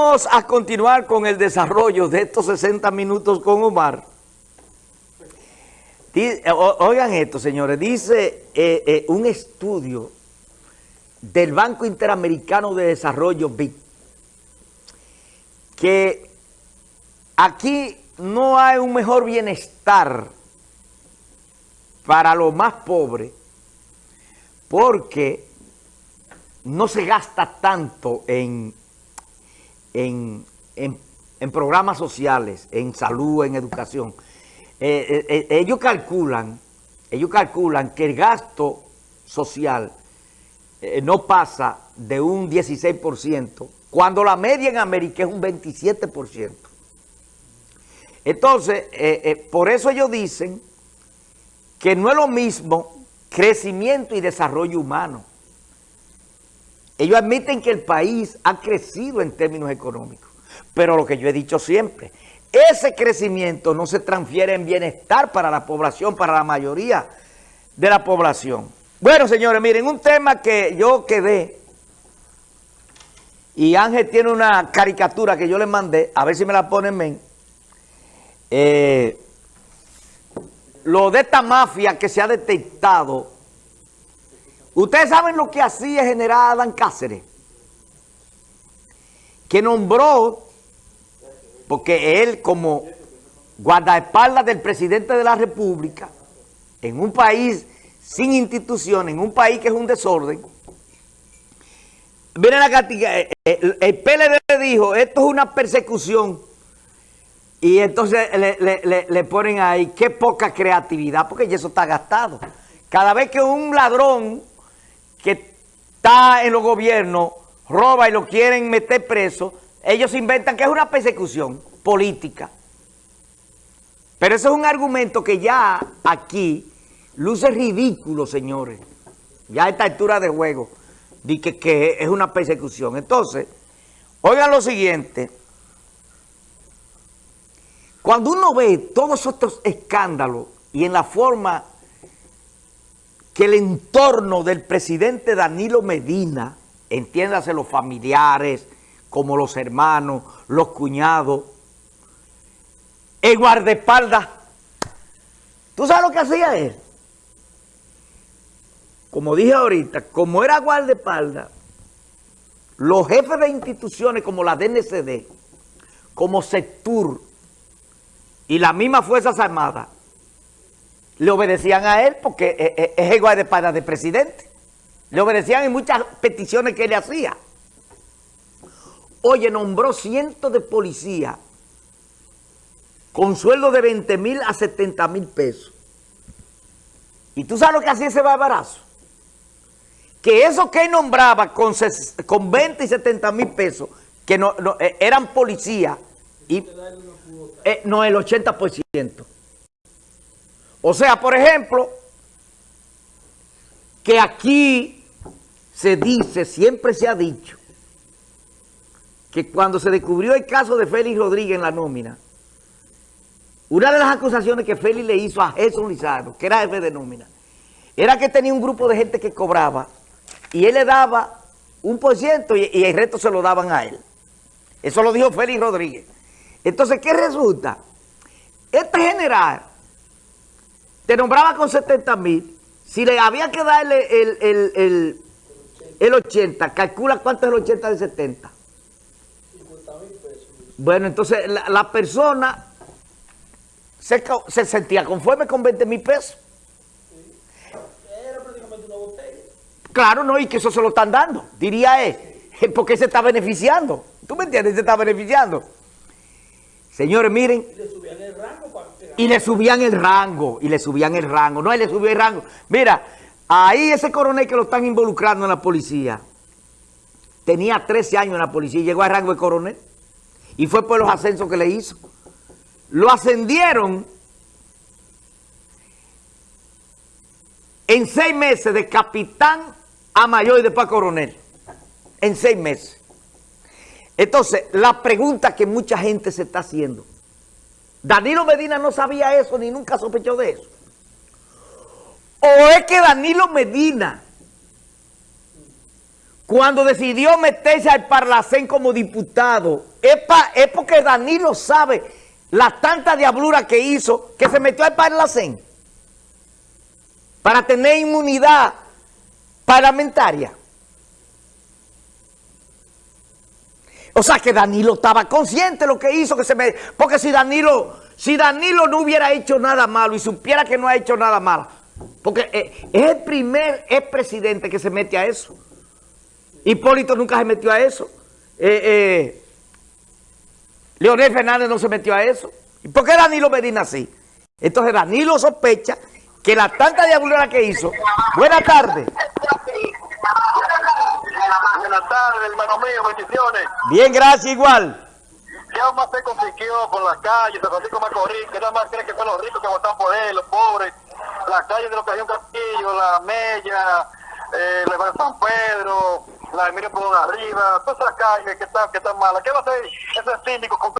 vamos a continuar con el desarrollo de estos 60 minutos con Omar. Oigan esto, señores. Dice eh, eh, un estudio del Banco Interamericano de Desarrollo, BID, que aquí no hay un mejor bienestar para los más pobres porque no se gasta tanto en, en, programas sociales, en salud, en educación. Eh, eh, eh, ellos calculan, ellos calculan que el gasto social no pasa de un 16%, cuando la media en América es un 27%. Entonces, por eso ellos dicen que no es lo mismo crecimiento y desarrollo humano. Ellos admiten que el país ha crecido en términos económicos, pero lo que yo he dicho siempre, ese crecimiento no se transfiere en bienestar para la población, para la mayoría de la población. Bueno, señores, miren, un tema que yo quedé, y Ángel tiene una caricatura que yo le mandé, a ver si me la ponen bien, eh, lo de esta mafia que se ha detectado Ustedes saben lo que hacía general Adán Cáceres, que nombró, porque él como guardaespaldas del presidente de la República, en un país sin instituciones, en un país que es un desorden, miren la cantidad, eh, eh, el, PLD dijo, esto es una persecución, y entonces le, le ponen ahí, qué poca creatividad, porque eso está gastado. Cada vez que un ladrón que está en los gobiernos, roba y lo quieren meter preso, ellos inventan que es una persecución política. Pero eso es un argumento que ya aquí luce ridículo, señores. Ya a esta altura de juego, de que, que es una persecución. Entonces, oigan lo siguiente. Cuando uno ve todos estos escándalos y en la forma que el entorno del presidente Danilo Medina, entiéndase los familiares, como los hermanos, los cuñados, el guardaespaldas, ¿tú sabes lo que hacía él? Como dije ahorita, como era guardaespaldas, los jefes de instituciones como la DNCD, como Sectur y las mismas Fuerzas Armadas, le obedecían a él porque e, e, es igual de para de presidente. Le obedecían en muchas peticiones que él hacía. Oye, nombró cientos de policías con sueldo de 20 mil a 70 mil pesos. ¿Y tú sabes lo que hacía ese barbarazo? Que esos que él nombraba con, con 20 y 70 mil pesos, que eh, eran policías, eh, no el 80%. O sea, por ejemplo, que aquí se dice, siempre se ha dicho, que cuando se descubrió el caso de Félix Rodríguez en la nómina, una de las acusaciones que Félix le hizo a Jesús Lizardo, que era jefe de nómina, era que tenía un grupo de gente que cobraba y él le daba un por ciento y, y el resto se lo daban a él. Eso lo dijo Félix Rodríguez. Entonces, ¿qué resulta? Este general te nombraba con 70 mil, si le había que darle el, el, 80, calcula cuánto es el 80 de 70. 50 mil pesos. Bueno, entonces la, persona se, sentía conforme con 20 mil pesos. Era prácticamente una botella. Claro, no, y que eso se lo están dando, diría él, porque se está beneficiando. ¿Tú me entiendes? Se está beneficiando. Señores, miren. Y le subían el rango para y le subían el rango, y le subían el rango. No, él le subió el rango. Mira, ahí ese coronel que lo están involucrando en la policía, tenía 13 años en la policía y llegó al rango de coronel. Y fue por los ascensos que le hizo. Lo ascendieron en seis meses de capitán a mayor y después a coronel. En seis meses. Entonces, la pregunta que mucha gente se está haciendo Danilo Medina no sabía eso ni nunca sospechó de eso. O es que Danilo Medina, cuando decidió meterse al Parlacén como diputado, es, pa, porque Danilo sabe la tanta diablura que hizo que se metió al Parlacén para tener inmunidad parlamentaria. O sea que Danilo estaba consciente de lo que hizo, que se me, porque si Danilo, si Danilo no hubiera hecho nada malo y supiera que no ha hecho nada malo, porque eh, es el primer expresidente que se mete a eso. Hipólito nunca se metió a eso. Eh, eh, Leonel Fernández no se metió a eso. ¿Y por qué Danilo Medina sí? Entonces Danilo sospecha que la tanta diablura que hizo... Buenas tardes. Tardes, hermano mío, bendiciones. Bien, gracias, igual. ¿Qué más se consiguió con las calles de Francisco Macorís? Que nada más creen que son los ricos que votan por él, los pobres. Las calles de la Ocasión Castillo, la Mella, eh, la San Pedro, la Emilio Pudón Arriba, todas esas calles que están, que están malas. ¿Qué va a hacer ese síndico con